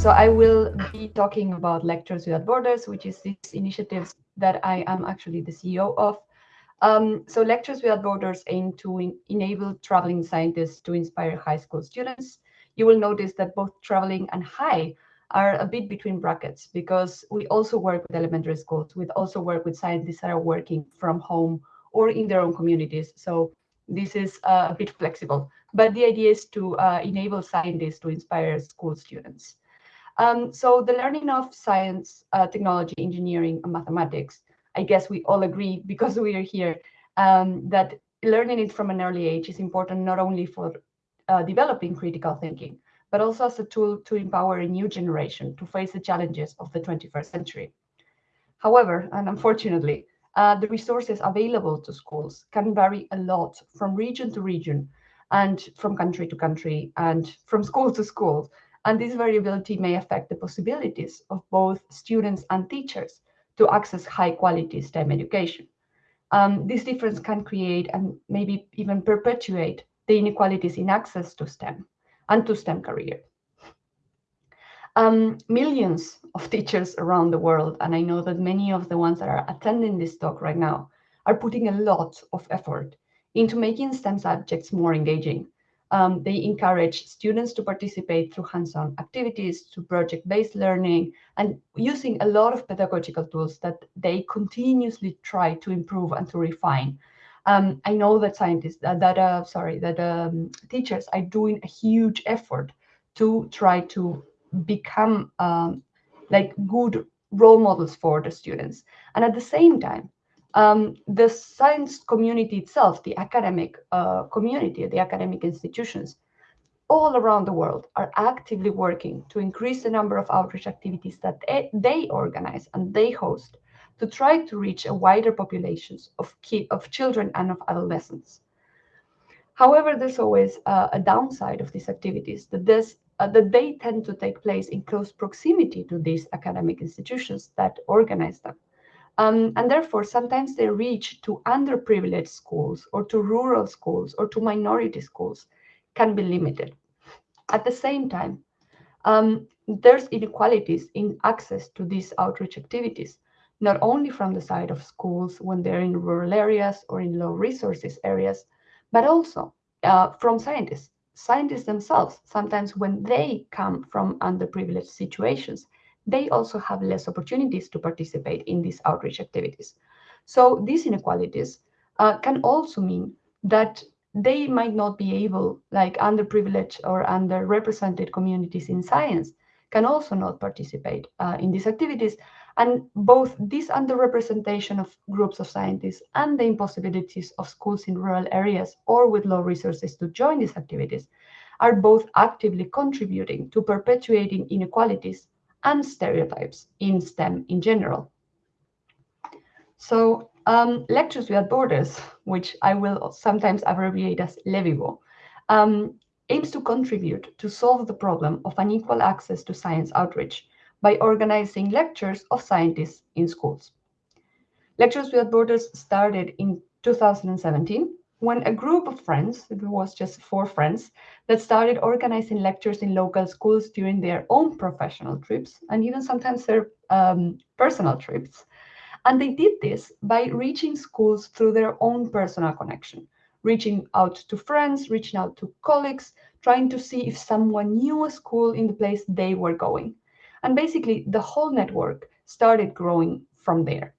so I will be talking about Lectures Without Borders, which is this initiative that I am actually the CEO of. Um, so Lectures Without Borders aim to enable traveling scientists to inspire high school students. You will notice that both traveling and high are a bit between brackets because we also work with elementary schools. We also work with scientists that are working from home or in their own communities. So this is uh, a bit flexible, but the idea is to uh, enable scientists to inspire school students. Um, so the learning of science, uh, technology, engineering, and mathematics, I guess we all agree because we are here, um, that learning it from an early age is important not only for uh, developing critical thinking, but also as a tool to empower a new generation to face the challenges of the 21st century. However, and unfortunately, uh, the resources available to schools can vary a lot from region to region and from country to country and from school to school. And this variability may affect the possibilities of both students and teachers to access high quality STEM education. Um, this difference can create and maybe even perpetuate the inequalities in access to STEM and to STEM career. Um, millions of teachers around the world, and I know that many of the ones that are attending this talk right now are putting a lot of effort into making STEM subjects more engaging. Um, they encourage students to participate through hands-on activities, to project-based learning, and using a lot of pedagogical tools that they continuously try to improve and to refine. Um, I know that scientists, uh, that uh, sorry, that um, teachers are doing a huge effort to try to become um, like good role models for the students. And at the same time, um, the science community itself, the academic uh, community, the academic institutions, all around the world are actively working to increase the number of outreach activities that they organize and they host to try to reach a wider populations of, key, of children and of adolescents. However, there's always uh, a downside of these activities that this uh, that they tend to take place in close proximity to these academic institutions that organize them. Um, and therefore, sometimes they reach to underprivileged schools or to rural schools or to minority schools can be limited. At the same time, um, there's inequalities in access to these outreach activities, not only from the side of schools when they're in rural areas or in low resources areas, but also uh, from scientists scientists themselves, sometimes when they come from underprivileged situations, they also have less opportunities to participate in these outreach activities. So these inequalities uh, can also mean that they might not be able, like underprivileged or underrepresented communities in science, can also not participate uh, in these activities. And both this underrepresentation of groups of scientists and the impossibilities of schools in rural areas or with low resources to join these activities are both actively contributing to perpetuating inequalities and stereotypes in STEM in general. So um, Lectures Without Borders, which I will sometimes abbreviate as LEWIBO, um, aims to contribute to solve the problem of unequal access to science outreach by organizing lectures of scientists in schools. Lectures Without Borders started in 2017 when a group of friends, it was just four friends, that started organizing lectures in local schools during their own professional trips and even sometimes their um, personal trips. And they did this by reaching schools through their own personal connection, reaching out to friends, reaching out to colleagues, trying to see if someone knew a school in the place they were going. And basically, the whole network started growing from there.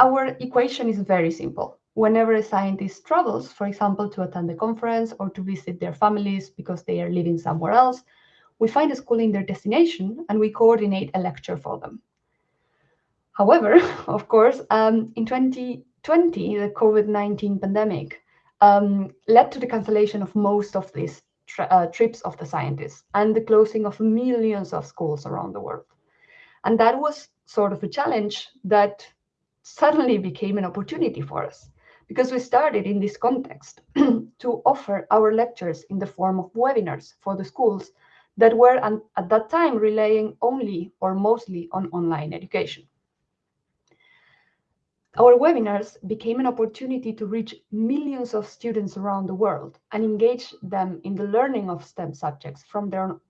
Our equation is very simple. Whenever a scientist travels, for example, to attend a conference or to visit their families because they are living somewhere else, we find a school in their destination and we coordinate a lecture for them. However, of course, um, in 2020, the COVID-19 pandemic um, led to the cancellation of most of these uh, trips of the scientists and the closing of millions of schools around the world. And that was sort of a challenge that suddenly became an opportunity for us because we started in this context to offer our lectures in the form of webinars for the schools that were at that time relying only or mostly on online education. Our webinars became an opportunity to reach millions of students around the world and engage them in the learning of STEM subjects from their own,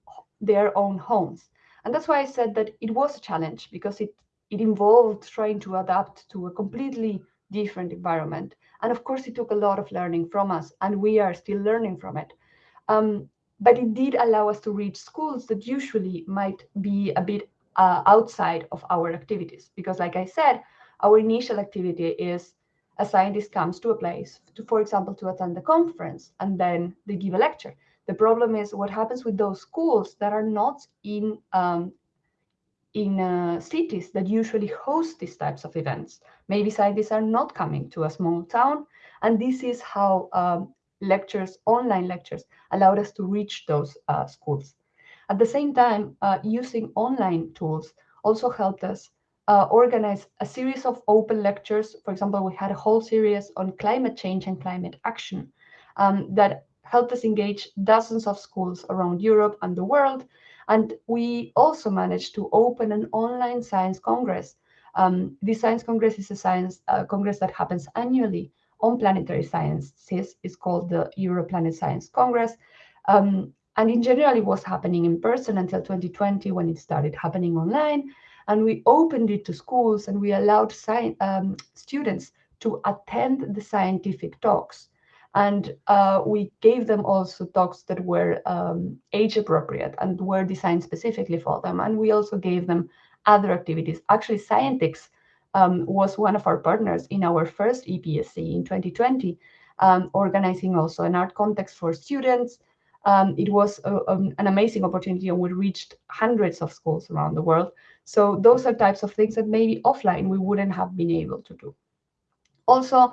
their own homes. And that's why I said that it was a challenge because it, it involved trying to adapt to a completely different environment. And of course, it took a lot of learning from us, and we are still learning from it. Um, but it did allow us to reach schools that usually might be a bit uh, outside of our activities. Because, like I said, our initial activity is a scientist comes to a place, to, for example, to attend a conference, and then they give a lecture. The problem is what happens with those schools that are not in um, in uh, cities that usually host these types of events. Maybe scientists are not coming to a small town, and this is how um, lectures, online lectures, allowed us to reach those uh, schools. At the same time, uh, using online tools also helped us uh, organize a series of open lectures. For example, we had a whole series on climate change and climate action um, that helped us engage dozens of schools around Europe and the world. And we also managed to open an online science congress. Um, the Science Congress is a science uh, congress that happens annually on planetary sciences. It's called the Europlanet Science Congress. Um, and in general, it was happening in person until 2020 when it started happening online. And we opened it to schools and we allowed um, students to attend the scientific talks. And uh, we gave them also talks that were um, age appropriate and were designed specifically for them. And we also gave them other activities. Actually, Scientix um, was one of our partners in our first EPSC in 2020, um, organizing also an art context for students, um, it was a, um, an amazing opportunity and we reached hundreds of schools around the world. So those are types of things that maybe offline we wouldn't have been able to do. Also,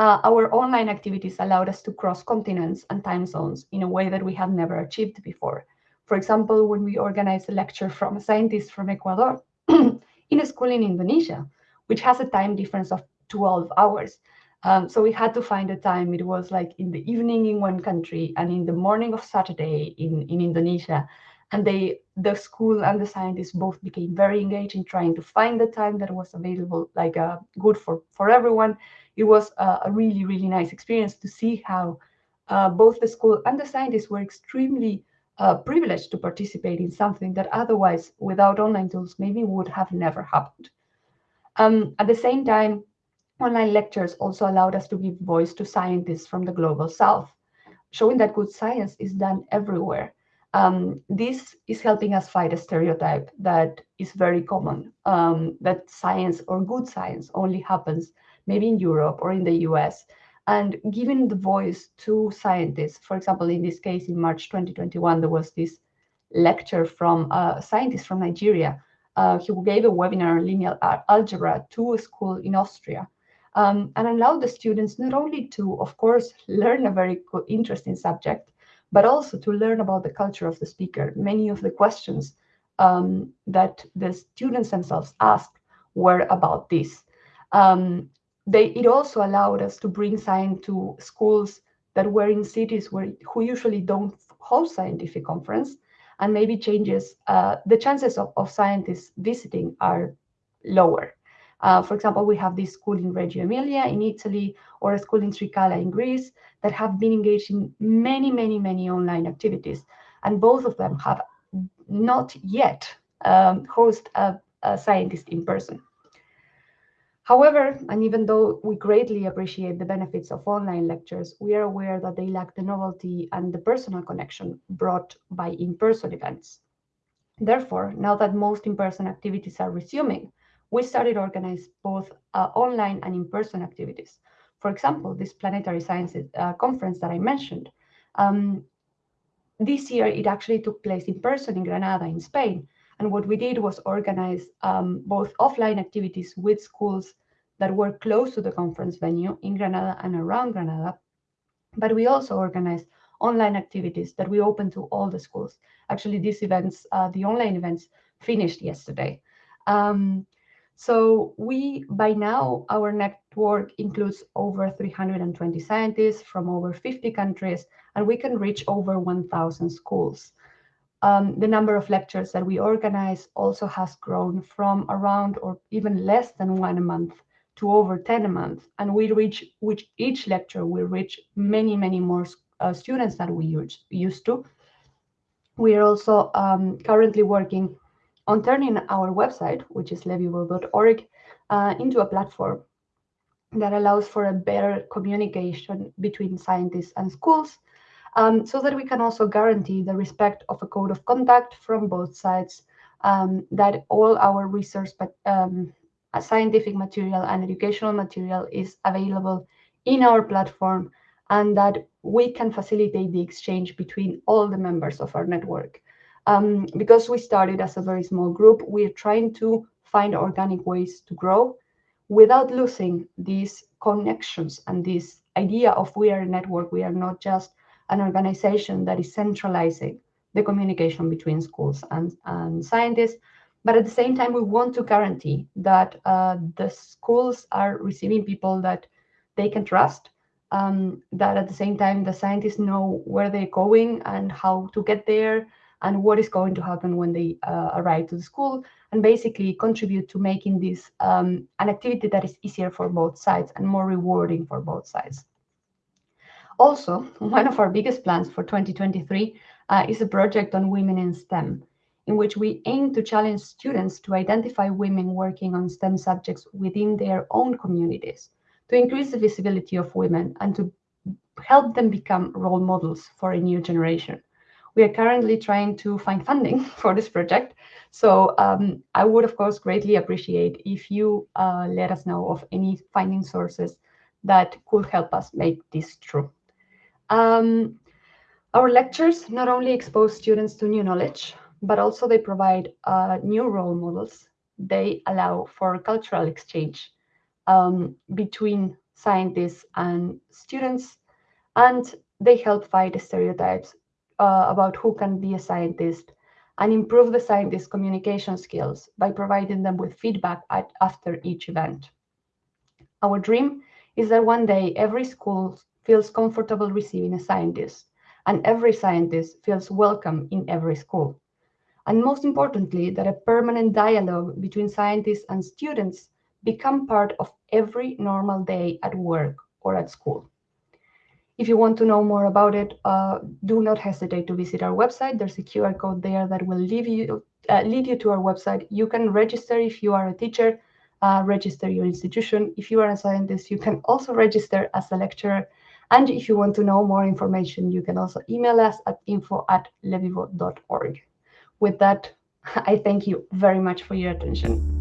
uh, our online activities allowed us to cross continents and time zones in a way that we have never achieved before. For example, when we organized a lecture from a scientist from Ecuador in a school in Indonesia, which has a time difference of 12 hours. Um, so we had to find a time. It was like in the evening in one country and in the morning of Saturday in, in Indonesia. And they, the school and the scientists both became very engaged in trying to find the time that was available, like uh, good for, for everyone. It was a really, really nice experience to see how uh, both the school and the scientists were extremely uh, privileged to participate in something that otherwise, without online tools, maybe would have never happened. Um, at the same time, Online lectures also allowed us to give voice to scientists from the global south, showing that good science is done everywhere. Um, this is helping us fight a stereotype that is very common, um, that science or good science only happens maybe in Europe or in the US. And giving the voice to scientists, for example, in this case, in March 2021, there was this lecture from a scientist from Nigeria uh, who gave a webinar on linear algebra to a school in Austria um, and allowed the students not only to, of course, learn a very interesting subject, but also to learn about the culture of the speaker. Many of the questions um, that the students themselves asked were about this. Um, they, it also allowed us to bring science to schools that were in cities where who usually don't host scientific conference, and maybe changes uh, the chances of, of scientists visiting are lower. Uh, for example, we have this school in Reggio Emilia in Italy or a school in Trikala in Greece that have been engaged in many, many, many online activities. And both of them have not yet um, host a, a scientist in person. However, and even though we greatly appreciate the benefits of online lectures, we are aware that they lack the novelty and the personal connection brought by in-person events. Therefore, now that most in-person activities are resuming, we started organize both uh, online and in-person activities. For example, this planetary sciences uh, conference that I mentioned, um, this year it actually took place in person in Granada in Spain. And what we did was organize um, both offline activities with schools that were close to the conference venue in Granada and around Granada. But we also organized online activities that we opened to all the schools. Actually, these events, uh, the online events, finished yesterday. Um, so we, by now, our network includes over 320 scientists from over 50 countries, and we can reach over 1,000 schools. Um, the number of lectures that we organize also has grown from around or even less than one a month to over 10 a month. And we reach, which each lecture will reach many, many more uh, students than we used to. We are also um, currently working on turning our website, which is lewibo.org, uh, into a platform that allows for a better communication between scientists and schools um, so that we can also guarantee the respect of a code of conduct from both sides, um, that all our research, um, scientific material and educational material is available in our platform and that we can facilitate the exchange between all the members of our network. Um, because we started as a very small group, we're trying to find organic ways to grow without losing these connections and this idea of we are a network. We are not just an organization that is centralizing the communication between schools and, and scientists, but at the same time, we want to guarantee that uh, the schools are receiving people that they can trust, um, that at the same time, the scientists know where they're going and how to get there and what is going to happen when they uh, arrive to the school and basically contribute to making this um, an activity that is easier for both sides and more rewarding for both sides. Also, one of our biggest plans for 2023 uh, is a project on women in STEM, in which we aim to challenge students to identify women working on STEM subjects within their own communities, to increase the visibility of women and to help them become role models for a new generation. We are currently trying to find funding for this project. So um, I would, of course, greatly appreciate if you uh, let us know of any funding sources that could help us make this true. Um, our lectures not only expose students to new knowledge, but also they provide uh, new role models. They allow for cultural exchange um, between scientists and students, and they help fight stereotypes uh, about who can be a scientist and improve the scientists' communication skills by providing them with feedback at, after each event. Our dream is that one day every school feels comfortable receiving a scientist, and every scientist feels welcome in every school. And most importantly, that a permanent dialogue between scientists and students become part of every normal day at work or at school. If you want to know more about it, uh, do not hesitate to visit our website. There's a QR code there that will lead you, uh, lead you to our website. You can register if you are a teacher, uh, register your institution. If you are a scientist, you can also register as a lecturer. And if you want to know more information, you can also email us at info at lewibo.org. With that, I thank you very much for your attention.